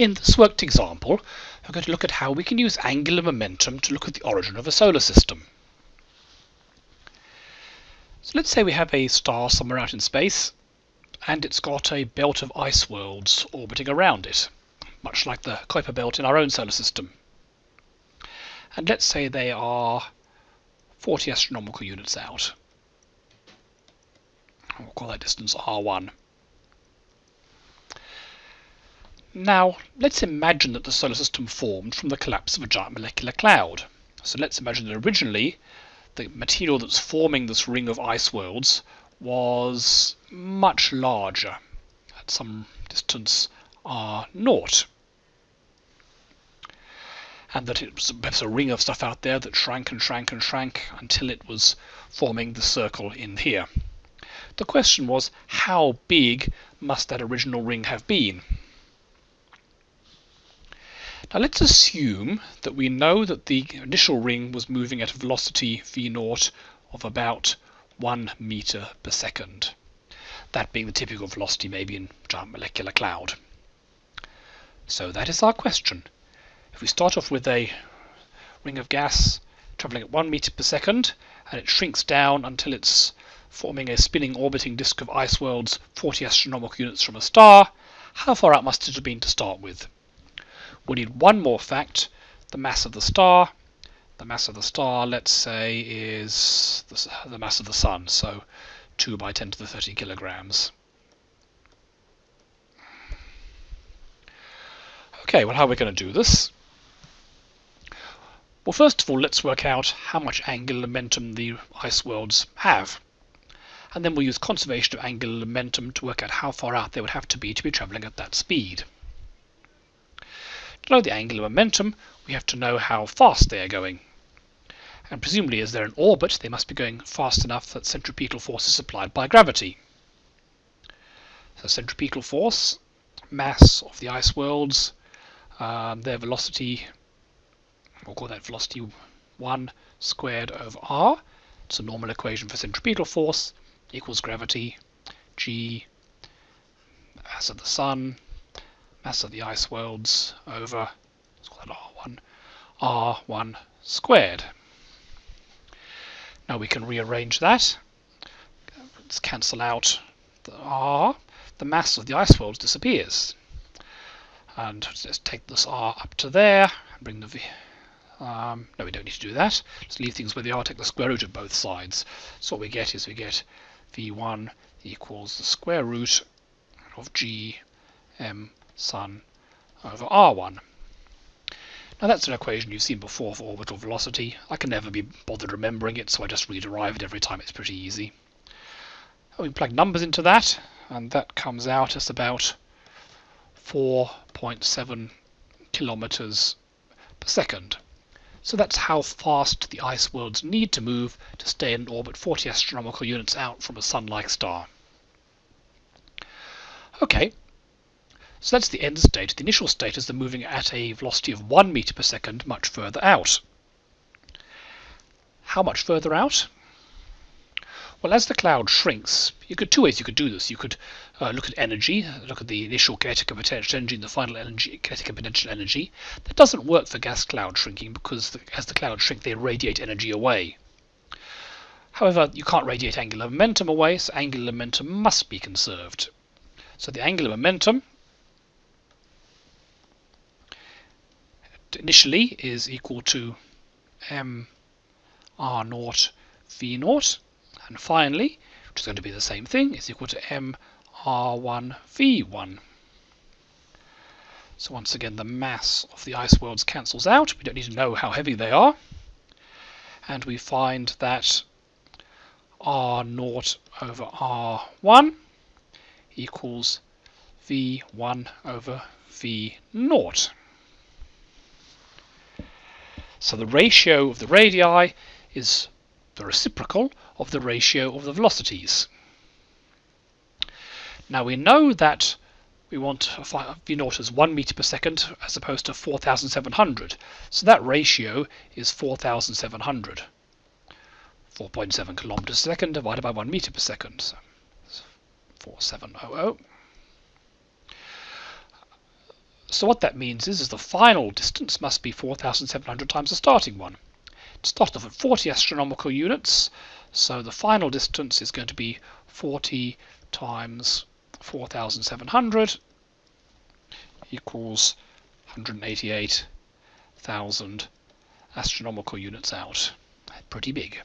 In this worked example, we're going to look at how we can use angular momentum to look at the origin of a solar system. So let's say we have a star somewhere out in space, and it's got a belt of ice worlds orbiting around it, much like the Kuiper belt in our own solar system. And let's say they are 40 astronomical units out. We'll call that distance r1. Now, let's imagine that the solar system formed from the collapse of a giant molecular cloud. So let's imagine that originally the material that's forming this ring of ice worlds was much larger at some distance r naught. And that it was perhaps a ring of stuff out there that shrank and shrank and shrank until it was forming the circle in here. The question was, how big must that original ring have been? Now let's assume that we know that the initial ring was moving at a velocity v naught of about 1 meter per second. That being the typical velocity maybe in giant molecular cloud. So that is our question. If we start off with a ring of gas traveling at 1 meter per second and it shrinks down until it's forming a spinning orbiting disk of ice worlds 40 astronomical units from a star, how far out must it have been to start with? We need one more fact, the mass of the star. The mass of the star, let's say, is the, mass of the Sun, so 2 by 10 to the 30 kilograms. Okay, well how are we going to do this? Well, first of all, let's work out how much angular momentum the ice worlds have. And then we'll use conservation of angular momentum to work out how far out they would have to be to be travelling at that speed. Know the angular momentum, we have to know how fast they are going. And presumably as they're in orbit, they must be going fast enough that centripetal force is supplied by gravity. So centripetal force, mass of the ice worlds, um, their velocity, we'll call that velocity 1 squared over r. It's a normal equation for centripetal force equals gravity g mass of the sun mass of the ice worlds over, let's call that R1, R1 squared. Now we can rearrange that. Let's cancel out the R. The mass of the ice worlds disappears. And let's take this R up to there and bring the V. Um, no, we don't need to do that. Let's leave things where they are, take the square root of both sides. So what we get is we get V1 equals the square root of G M sun over r1. Now that's an equation you've seen before for orbital velocity. I can never be bothered remembering it, so I just rederive it every time. It's pretty easy. We plug numbers into that, and that comes out as about 4.7 kilometers per second. So that's how fast the ice worlds need to move to stay in orbit 40 astronomical units out from a sun-like star. Okay, so that's the end state. The initial state is they're moving at a velocity of 1 meter per second much further out. How much further out? Well, as the cloud shrinks, you could two ways you could do this. You could uh, look at energy, look at the initial kinetic and potential energy and the final energy, kinetic and potential energy. That doesn't work for gas cloud shrinking because the, as the clouds shrink, they radiate energy away. However, you can't radiate angular momentum away, so angular momentum must be conserved. So the angular momentum initially is equal to m r naught v naught. And finally which is going to be the same thing is equal to m r1 v1 so once again the mass of the ice worlds cancels out. We don't need to know how heavy they are. And we find that r naught over r1 equals v1 over v naught so the ratio of the radii is the reciprocal of the ratio of the velocities. Now we know that we want v naught as 1 meter per second as opposed to 4,700. So that ratio is 4,700. 4.7 kilometers per second divided by 1 meter per second. So 4700. So what that means is, is the final distance must be 4,700 times the starting one. It started off at 40 astronomical units, so the final distance is going to be 40 times 4,700 equals 188,000 astronomical units out. Pretty big.